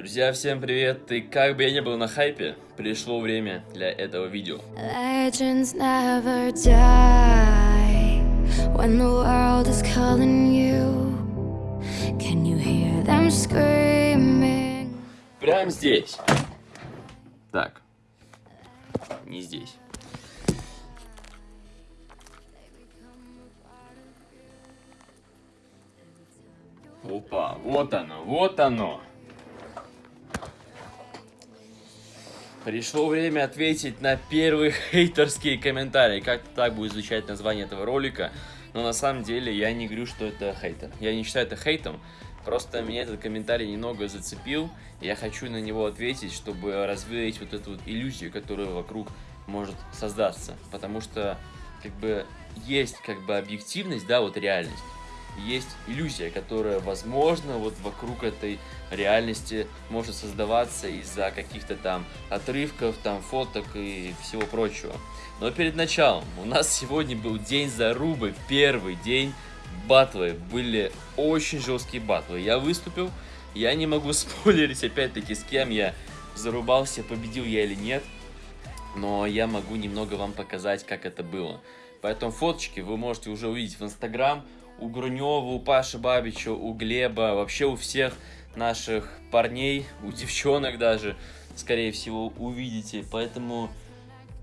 Друзья, всем привет! И как бы я не был на хайпе, пришло время для этого видео. Legends never die when the world is calling you. Can you hear them screaming? Прямо здесь. Так. Не здесь. Опа, вот оно, вот оно. Пришло время ответить на первые хейтерские комментарии. Как так будет звучать название этого ролика. Но на самом деле я не говорю, что это хейтер. Я не считаю это хейтом. Просто меня этот комментарий немного зацепил. Я хочу на него ответить, чтобы развеять вот эту вот иллюзию, которая вокруг может создаться. Потому что как бы есть как бы объективность, да, вот реальность есть иллюзия, которая, возможно, вот вокруг этой реальности может создаваться из-за каких-то там отрывков, там фоток и всего прочего. Но перед началом у нас сегодня был день зарубы, первый день батлы. Были очень жесткие батлы. Я выступил, я не могу спойлерить опять-таки с кем я зарубался, победил я или нет. Но я могу немного вам показать, как это было. Поэтому фоточки вы можете уже увидеть в Инстаграм у Грунева, у Паши Бабича, у Глеба, вообще у всех наших парней, у девчонок даже, скорее всего, увидите. Поэтому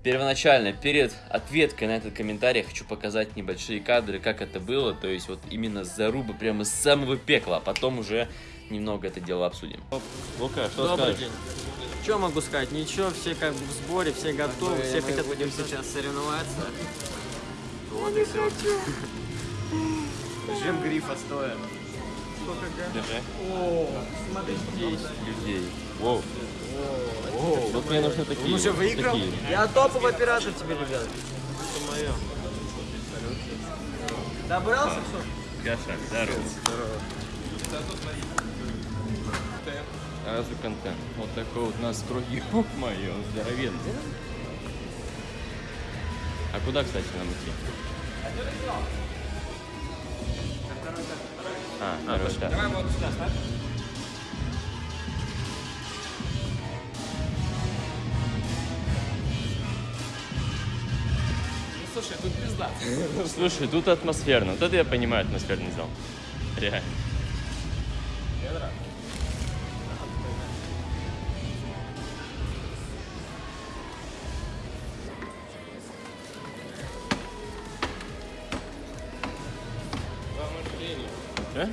первоначально, перед ответкой на этот комментарий, хочу показать небольшие кадры, как это было. То есть вот именно заруба прямо с самого пекла, а потом уже немного это дело обсудим. Лука, что Добрый скажешь? день. Что могу сказать? Ничего, все как бы в сборе, все готовы, мы, все мы хотят будем сейчас соревноваться. Вот и все. Жем грифа стоя. Сколько Держи. О, смотри здесь. Людей. Воу. Воу. Вот мне нужны такие. Он уже выиграл? Такие. Я топовый оператор тебе, ребят. Это мое. Добрался все? Каша, здорово. Здорово. Разве контент? Вот такой вот настрой. Ёб мое, здоровенный. А куда, кстати, нам идти? А, а. Давай вот сюда ставь. Ну, слушай, тут пизда. Слушай, тут атмосферно. Вот это я понимаю атмосферный зал. Реально. А?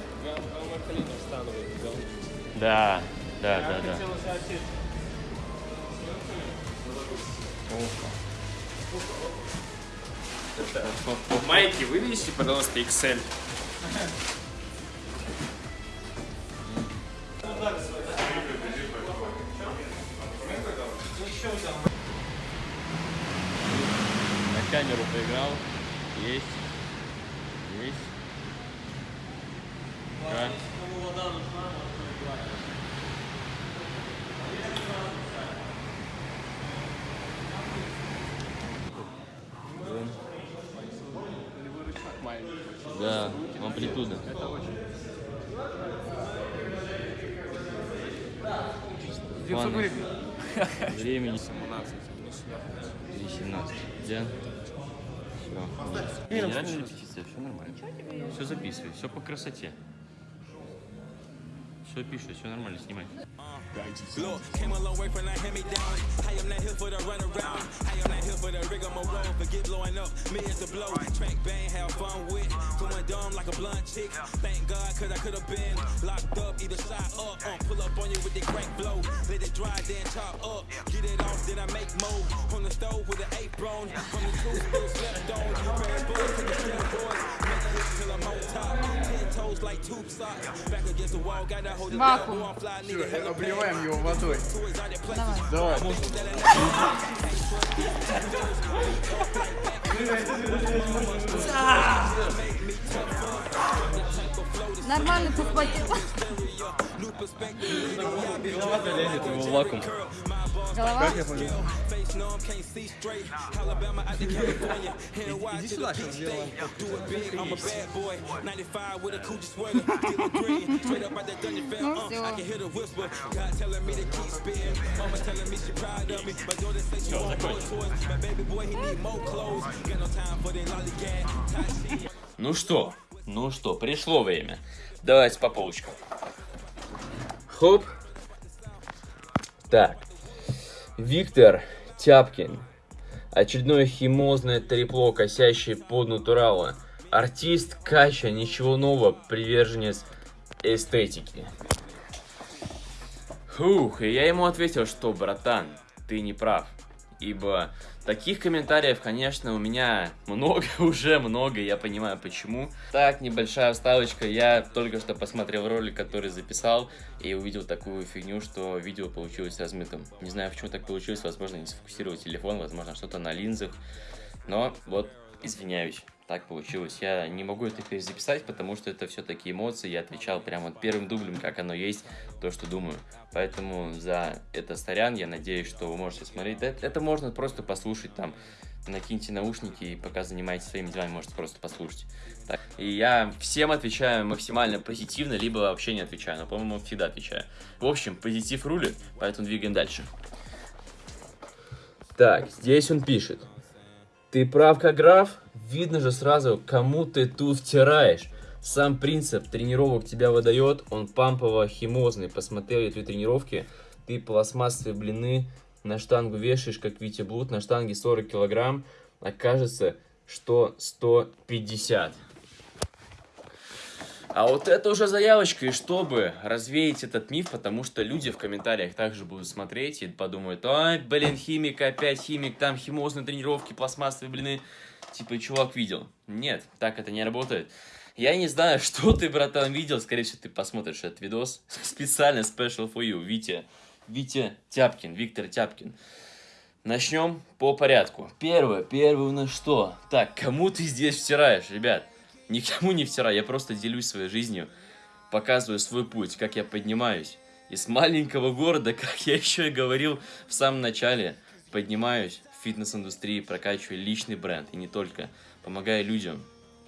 Да, да, да, да. Майки вывесите, пожалуйста, Excel. На камеру поиграл. Есть. Есть. Да, амплитуда. Это очень. Времени 17. 17. Да? Все. Не раньше репетиция, все нормально. Все записывай, все по красоте. Все пишет, все нормально, снимай. Look, came a long way from that hand me down. I am not here for the run around. I am not here for the rigmarole. Forget blowing up, millions to blow. Track bang, have fun with. Going dumb like a blunt chick. Thank God, cause I could have been locked up, either side up. Uh, pull up on you with the crank blow. Let it dry, then chop up. Get it off, then I make more. On the stove with an apron. From the two still slept on. Bad boys to the two boys. Fly, nigga. Обливаем его водой. Давай. Давай. Нормально подхватил. Виловато лезет его в вакуум. Голова? Как я понял? Иди сюда, сейчас сделаем. Ну все. Ну что, ну что, пришло время. Давайте по полочкам. Хоп. Так. Виктор Тяпкин. Очередное химозное трепло, косящее под натурала. Артист Кача, ничего нового, приверженец эстетики. Фух, и я ему ответил, что, братан, ты не прав. Ибо таких комментариев, конечно, у меня много, уже много, я понимаю почему. Так, небольшая вставочка, я только что посмотрел ролик, который записал, и увидел такую фигню, что видео получилось размытым. Не знаю, почему так получилось, возможно, не сфокусировал телефон, возможно, что-то на линзах. Но вот, извиняюсь, так получилось. Я не могу это перезаписать, потому что это все-таки эмоции. Я отвечал прямо вот первым дублем, как оно есть, то, что думаю. Поэтому за это сорян. Я надеюсь, что вы можете смотреть. Это, это можно просто послушать там. Накиньте наушники и пока занимаетесь своими делами, можете просто послушать. Так. И я всем отвечаю максимально позитивно, либо вообще не отвечаю. Но, по-моему, всегда отвечаю. В общем, позитив рулит, поэтому двигаем дальше. Так, здесь он пишет. Ты прав, как граф? Видно же сразу, кому ты тут втираешь. Сам принцип тренировок тебя выдает, он пампово-химозный. Посмотрел я твои тренировки, ты пластмассовые блины на штангу вешаешь, как Витя Блуд, на штанге 40 килограмм, окажется, что 150. А вот это уже заявочка, и чтобы развеять этот миф, потому что люди в комментариях также будут смотреть и подумают, ай, блин, химик, опять химик, там химозные тренировки, пластмассовые блины. Типа, чувак видел. Нет, так это не работает. Я не знаю, что ты, братан, видел, скорее всего, ты посмотришь этот видос. Специально special for you, Витя. Витя Тяпкин, Виктор Тяпкин. Начнем по порядку. Первое, первое у нас что? Так, кому ты здесь втираешь, ребят? Никому не втираю, я просто делюсь своей жизнью, показываю свой путь, как я поднимаюсь. Из маленького города, как я еще и говорил в самом начале, поднимаюсь в фитнес-индустрии, прокачиваю личный бренд, и не только, помогаю людям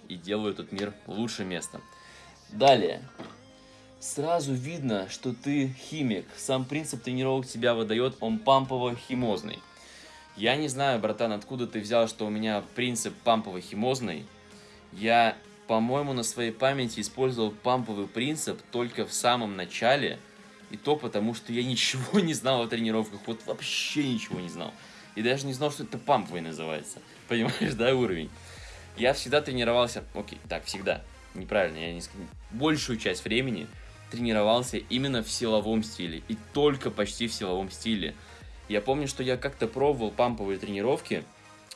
и делаю этот мир лучшим местом. Далее. Сразу видно, что ты химик. Сам принцип тренировок тебя выдает, он пампово-химозный. Я не знаю, братан, откуда ты взял, что у меня принцип пампово-химозный. Я, по-моему, на своей памяти использовал памповый принцип только в самом начале. И то потому, что я ничего не знал о тренировках. Вот вообще ничего не знал. И даже не знал, что это памповый называется. Понимаешь, да, уровень? Я всегда тренировался... Окей, так, всегда. Неправильно, я не... Большую часть времени тренировался именно в силовом стиле. И только почти в силовом стиле. Я помню, что я как-то пробовал памповые тренировки.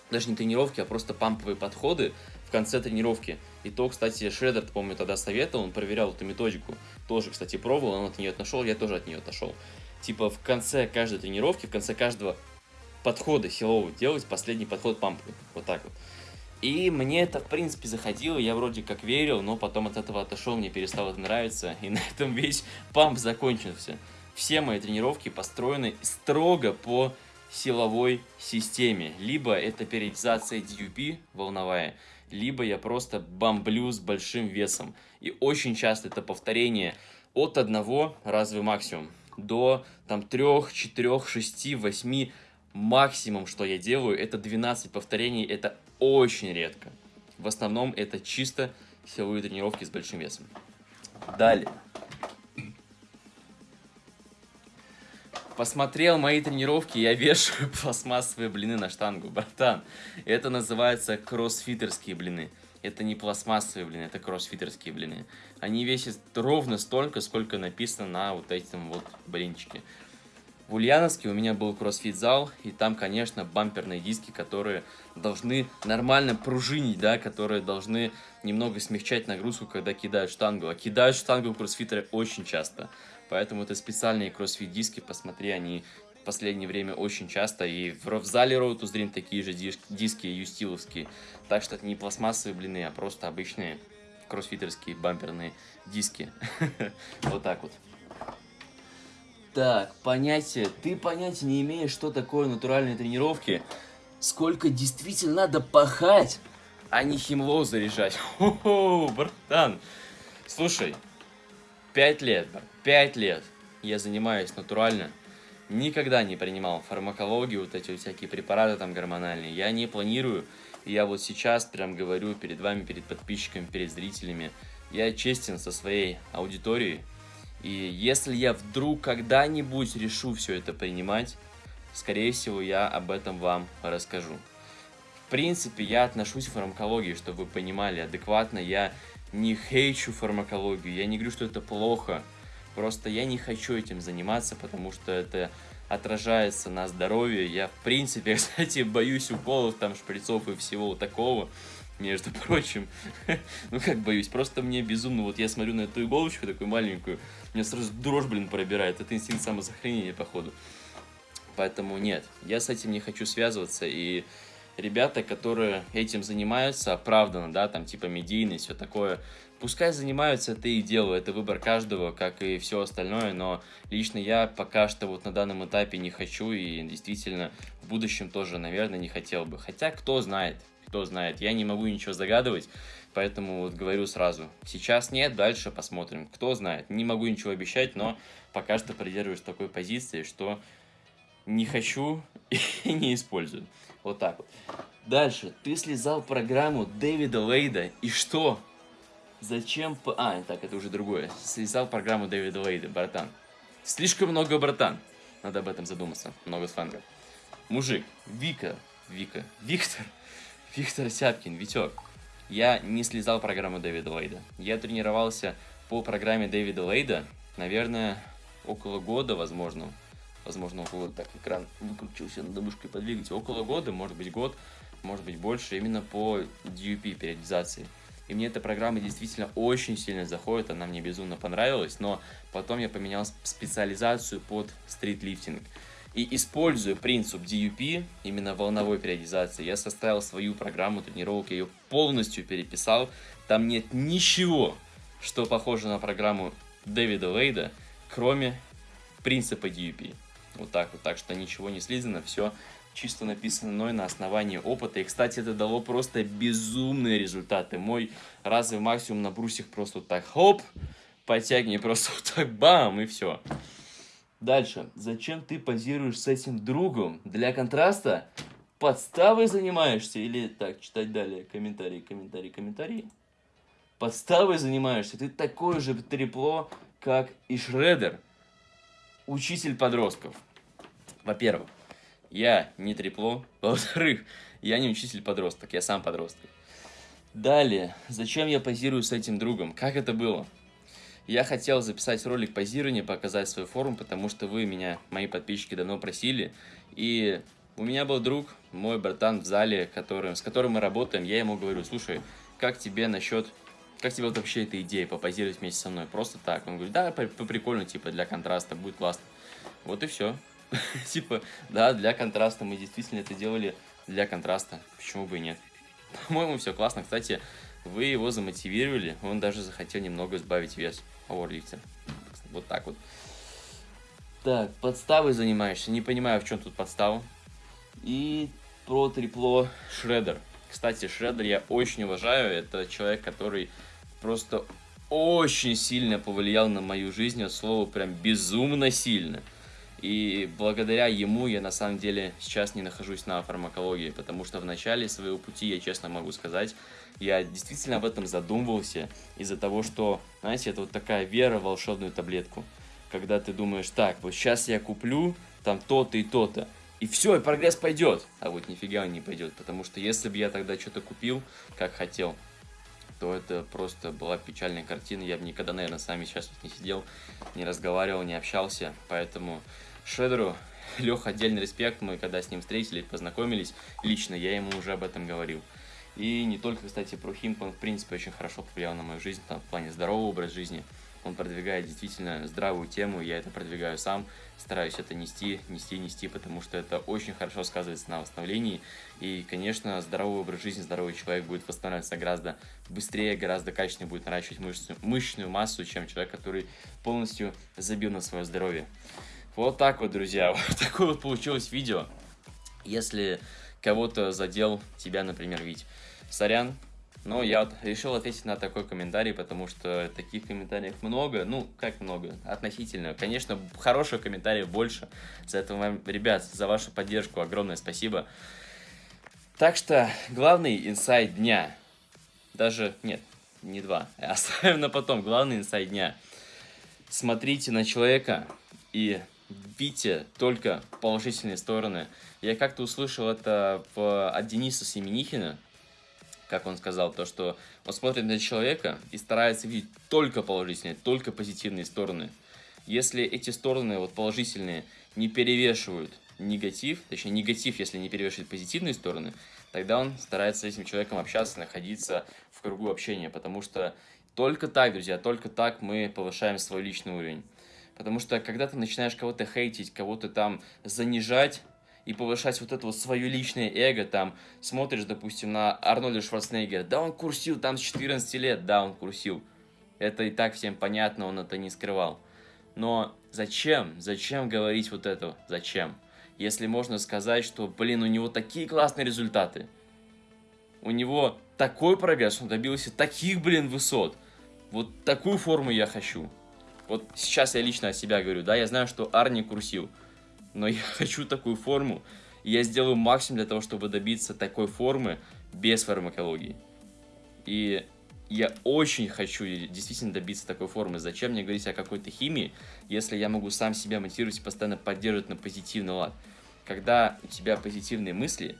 Даже не тренировки, а просто памповые подходы в конце тренировки. И то, кстати, Шредер, помню, тогда советовал, он проверял эту методику. Тоже, кстати, пробовал, он от нее отошел, я тоже от нее отошел. Типа в конце каждой тренировки, в конце каждого подхода силового делать последний подход памповый. Вот так вот. И мне это, в принципе, заходило, я вроде как верил, но потом от этого отошел, мне перестало это нравиться, и на этом весь памп закончился. Все мои тренировки построены строго по силовой системе. Либо это периодизация DUP волновая, либо я просто бомблю с большим весом. И очень часто это повторение от одного разве максимум до там 3, 4, 6, 8 максимум, что я делаю, это 12 повторений, это очень редко. В основном это чисто силовые тренировки с большим весом. Далее. Посмотрел мои тренировки, я вешаю пластмассовые блины на штангу, братан. Это называется кроссфитерские блины. Это не пластмассовые блины, это кроссфитерские блины. Они весят ровно столько, сколько написано на вот этом вот блинчике. В Ульяновске у меня был кроссфит-зал, и там, конечно, бамперные диски, которые должны нормально пружинить, да, которые должны немного смягчать нагрузку, когда кидают штангу. А кидают штангу кроссфитеры очень часто. Поэтому это специальные кроссфит-диски, посмотри, они в последнее время очень часто. И в, в зале Road to Dream такие же диски юстиловские. Так что это не пластмассовые блины, а просто обычные кроссфитерские бамперные диски. Вот так вот. Так, понятие. Ты понятия не имеешь, что такое натуральные тренировки. Сколько действительно надо пахать, а не химлоу заряжать. Хо-хо, братан. Слушай, пять лет, пять лет я занимаюсь натурально. Никогда не принимал фармакологию, вот эти вот всякие препараты там гормональные. Я не планирую. Я вот сейчас прям говорю перед вами, перед подписчиками, перед зрителями. Я честен со своей аудиторией. И если я вдруг когда-нибудь решу все это принимать, скорее всего, я об этом вам расскажу. В принципе, я отношусь к фармакологии, чтобы вы понимали адекватно. Я не хейчу фармакологию, я не говорю, что это плохо. Просто я не хочу этим заниматься, потому что это отражается на здоровье. Я, в принципе, кстати, боюсь уколов, там, шприцов и всего такого между прочим. ну как боюсь, просто мне безумно, вот я смотрю на эту иголочку такую маленькую, меня сразу дрожь, блин, пробирает, это инстинкт самосохранения, походу. Поэтому нет, я с этим не хочу связываться, и ребята, которые этим занимаются, оправданно, да, там типа медийность, все такое, пускай занимаются, это и дело, это выбор каждого, как и все остальное, но лично я пока что вот на данном этапе не хочу, и действительно в будущем тоже, наверное, не хотел бы. Хотя, кто знает, кто знает. Я не могу ничего загадывать, поэтому вот говорю сразу. Сейчас нет, дальше посмотрим. Кто знает. Не могу ничего обещать, но пока что придерживаюсь такой позиции, что не хочу и не использую. Вот так вот. Дальше. Ты слезал программу Дэвида Лейда, и что? Зачем... А, так, это уже другое. Слезал программу Дэвида Лейда, братан. Слишком много, братан. Надо об этом задуматься. Много сленга. Мужик, Вика, Вика, Виктор, Виктор Сяпкин, Витек. Я не слезал программу Дэвида Лейда. Я тренировался по программе Дэвида Лейда, наверное, около года, возможно. Возможно, около... Так, экран выкрутился, надо мышкой подвигать. Около года, может быть, год, может быть, больше, именно по DUP, периодизации. И мне эта программа действительно очень сильно заходит, она мне безумно понравилась, но потом я поменял специализацию под стритлифтинг. И используя принцип DUP, именно волновой периодизации, я составил свою программу тренировок, я ее полностью переписал. Там нет ничего, что похоже на программу Дэвида Лейда, кроме принципа DUP. Вот так вот, так что ничего не слизано, все чисто написано мной на основании опыта. И, кстати, это дало просто безумные результаты. Мой разовый максимум на брусьях просто вот так, хоп, подтягивание просто вот так, бам, и все. Дальше. Зачем ты позируешь с этим другом? Для контраста? Подставой занимаешься? Или так, читать далее. Комментарии, комментарии, комментарии. Подставой занимаешься? Ты такое же трепло, как и Шредер. Учитель подростков. Во-первых, я не трепло. Во-вторых, я не учитель подросток, я сам подросток. Далее, зачем я позирую с этим другом? Как это было? Я хотел записать ролик позирования, показать свою форму, потому что вы меня, мои подписчики, давно просили. И у меня был друг, мой братан в зале, который, с которым мы работаем. Я ему говорю, слушай, как тебе насчет... Как тебе вот вообще эта идея попозировать вместе со мной? Просто так. Он говорит, да, по, прикольно, типа, для контраста, будет классно. Вот и все. Типа, да, для контраста. Мы действительно это делали для контраста. Почему бы и нет? По-моему, все классно. Кстати, вы его замотивировали, он даже захотел немного сбавить вес. Пауэрлифтер. Вот так вот. Так, подставой занимаешься. Не понимаю, в чем тут подстава. И про трипло Шредер. Кстати, Шредер я очень уважаю. Это человек, который просто очень сильно повлиял на мою жизнь. От слова прям безумно сильно. И благодаря ему я на самом деле сейчас не нахожусь на фармакологии, потому что в начале своего пути, я честно могу сказать, я действительно об этом задумывался из-за того, что, знаете, это вот такая вера в волшебную таблетку. Когда ты думаешь, так, вот сейчас я куплю там то-то и то-то, и все, и прогресс пойдет. А вот нифига он не пойдет, потому что если бы я тогда что-то купил, как хотел, то это просто была печальная картина. Я бы никогда, наверное, с вами сейчас не сидел, не разговаривал, не общался. Поэтому Шедеру, Лех, отдельный респект. Мы когда с ним встретились, познакомились, лично я ему уже об этом говорил. И не только, кстати, про Химк, он, в принципе, очень хорошо повлиял на мою жизнь, там, в плане здорового образа жизни. Он продвигает действительно здравую тему, я это продвигаю сам, стараюсь это нести, нести, нести, потому что это очень хорошо сказывается на восстановлении. И, конечно, здоровый образ жизни, здоровый человек будет восстанавливаться гораздо быстрее, гораздо качественнее будет наращивать мышцу, мышечную массу, чем человек, который полностью забил на свое здоровье. Вот так вот, друзья. Вот такое вот получилось видео. Если кого-то задел, тебя, например, Вить. Сорян, но я вот решил ответить на такой комментарий, потому что таких комментариев много. Ну, как много? Относительно. Конечно, хороших комментариев больше. За это вам, ребят, за вашу поддержку огромное спасибо. Так что, главный инсайт дня. Даже, нет, не два. Оставим на потом. Главный инсайт дня. Смотрите на человека и видите только положительные стороны. Я как-то услышал это в, от Дениса Семенихина, как он сказал, то, что он смотрит на человека и старается видеть только положительные, только позитивные стороны. Если эти стороны вот положительные не перевешивают негатив, точнее негатив, если не перевешивает позитивные стороны, тогда он старается с этим человеком общаться, находиться в кругу общения, потому что только так, друзья, только так мы повышаем свой личный уровень. Потому что когда ты начинаешь кого-то хейтить, кого-то там занижать, и повышать вот это вот свое личное эго, там, смотришь, допустим, на Арнольда Шварценеггера, да, он курсил там с 14 лет, да, он курсил. Это и так всем понятно, он это не скрывал. Но зачем, зачем говорить вот это, зачем? Если можно сказать, что, блин, у него такие классные результаты, у него такой прогресс, он добился таких, блин, высот, вот такую форму я хочу. Вот сейчас я лично о себя говорю, да, я знаю, что Арни курсил, но я хочу такую форму, и я сделаю максимум для того, чтобы добиться такой формы без фармакологии. И я очень хочу действительно добиться такой формы. Зачем мне говорить о какой-то химии, если я могу сам себя мотивировать и постоянно поддерживать на позитивный лад? Когда у тебя позитивные мысли,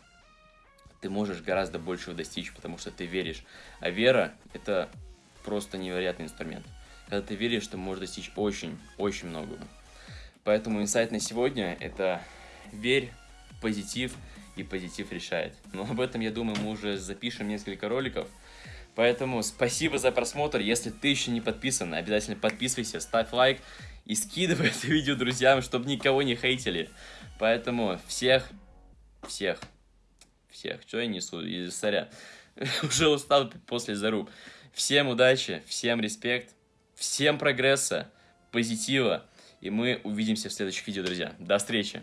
ты можешь гораздо большего достичь, потому что ты веришь. А вера – это просто невероятный инструмент. Когда ты веришь, ты можешь достичь очень-очень многого. Поэтому инсайт на сегодня – это верь, позитив, и позитив решает. Но об этом, я думаю, мы уже запишем несколько роликов. Поэтому спасибо за просмотр. Если ты еще не подписан, обязательно подписывайся, ставь лайк и скидывай это видео друзьям, чтобы никого не хейтили. Поэтому всех, всех, всех, что я несу, и сорян, уже устал после заруб. Всем удачи, всем респект, всем прогресса, позитива. И мы увидимся в следующих видео, друзья. До встречи!